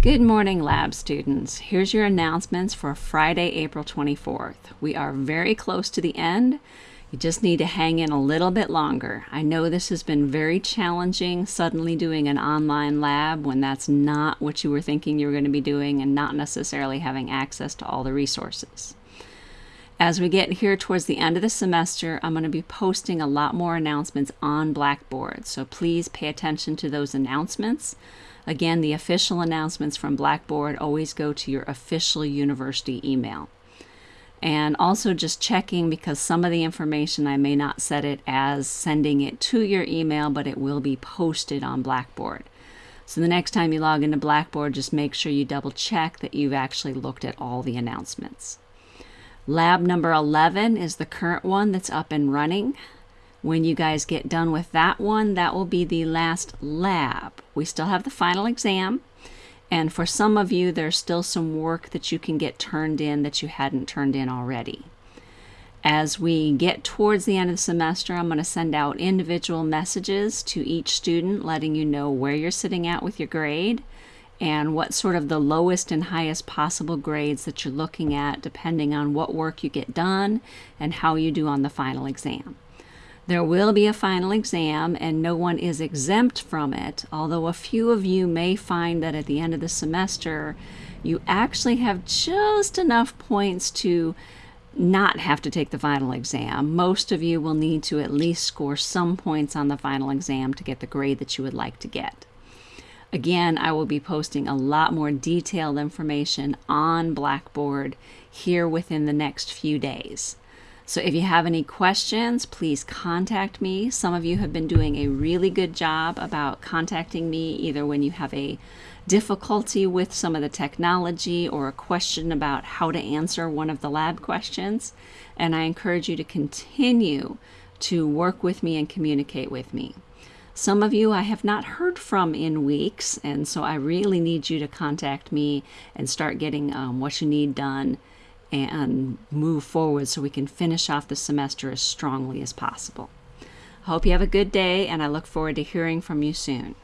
Good morning, lab students. Here's your announcements for Friday, April 24th. We are very close to the end. You just need to hang in a little bit longer. I know this has been very challenging, suddenly doing an online lab when that's not what you were thinking you were going to be doing and not necessarily having access to all the resources. As we get here towards the end of the semester, I'm going to be posting a lot more announcements on Blackboard, so please pay attention to those announcements. Again, the official announcements from Blackboard always go to your official university email. And also just checking because some of the information I may not set it as sending it to your email, but it will be posted on Blackboard. So the next time you log into Blackboard, just make sure you double check that you've actually looked at all the announcements. Lab number 11 is the current one that's up and running. When you guys get done with that one, that will be the last lab. We still have the final exam. And for some of you, there's still some work that you can get turned in that you hadn't turned in already. As we get towards the end of the semester, I'm going to send out individual messages to each student letting you know where you're sitting at with your grade and what sort of the lowest and highest possible grades that you're looking at depending on what work you get done and how you do on the final exam. There will be a final exam and no one is exempt from it, although a few of you may find that at the end of the semester you actually have just enough points to not have to take the final exam. Most of you will need to at least score some points on the final exam to get the grade that you would like to get. Again, I will be posting a lot more detailed information on Blackboard here within the next few days. So if you have any questions, please contact me. Some of you have been doing a really good job about contacting me either when you have a difficulty with some of the technology or a question about how to answer one of the lab questions. And I encourage you to continue to work with me and communicate with me. Some of you I have not heard from in weeks, and so I really need you to contact me and start getting um, what you need done and move forward so we can finish off the semester as strongly as possible. I hope you have a good day, and I look forward to hearing from you soon.